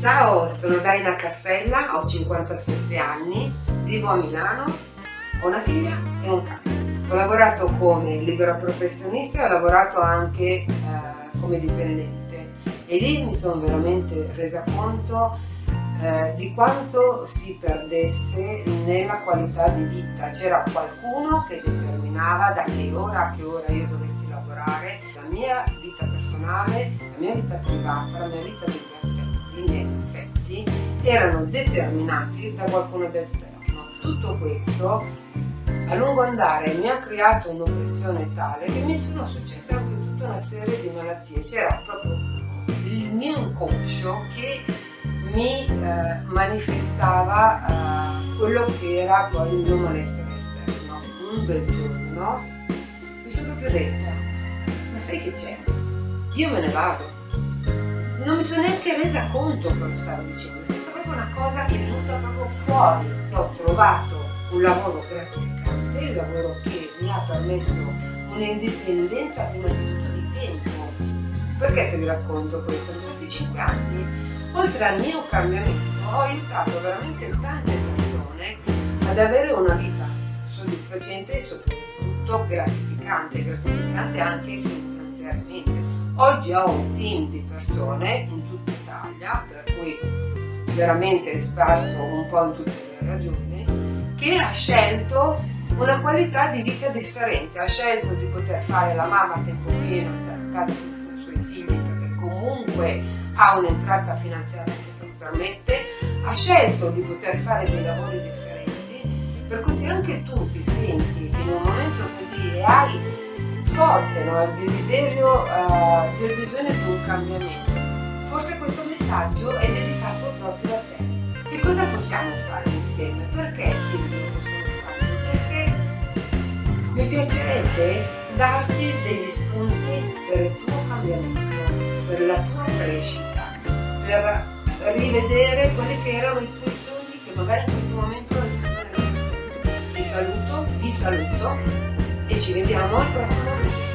Ciao, sono Daina Cassella, ho 57 anni, vivo a Milano, ho una figlia e un cane. Ho lavorato come libero professionista e ho lavorato anche eh, come dipendente e lì mi sono veramente resa conto eh, di quanto si perdesse nella qualità di vita. C'era qualcuno che determinava da che ora a che ora io dovessi lavorare, la mia vita personale, la mia vita privata, la mia vita degli affetti, i miei affetti, erano determinati da qualcuno d'esterno. Tutto questo a lungo andare mi ha creato un'oppressione tale che mi sono successe anche tutta una serie di malattie. C'era proprio il mio inconscio che mi eh, manifestava eh, quello che era poi il mio malessere esterno. Un bel giorno mi sono proprio detta, ma sai che c'è? Io me ne vado. Non mi sono neanche resa conto che lo stavo dicendo, è stata proprio una cosa che è venuta proprio fuori. Ho trovato un lavoro gratificante, il lavoro che mi ha permesso un'indipendenza prima di tutto di tempo. Perché ti racconto questo? In questi cinque anni Oltre al mio cambiamento ho aiutato veramente tante persone ad avere una vita soddisfacente e soprattutto gratificante, gratificante anche finanziariamente. Oggi ho un team di persone in tutta Italia, per cui veramente sparso un po' in tutte le regioni, che ha scelto una qualità di vita differente, ha scelto di poter fare la mamma a tempo pieno, stare a casa con i suoi figli, perché comunque ha un'entrata finanziaria che lo permette, ha scelto di poter fare dei lavori differenti, per cui se anche tu ti senti in un momento così e hai forte no, il desiderio uh, del bisogno di un cambiamento, forse questo messaggio è dedicato proprio a te. Che cosa possiamo fare insieme? Perché ti invio questo messaggio? Perché mi piacerebbe darti degli spunti per il tuo cambiamento, per la tua crescita per rivedere quelli che erano i tuoi sogni che magari in questo momento hai chiuso nella Ti saluto, vi saluto ci vediamo al prossimo video.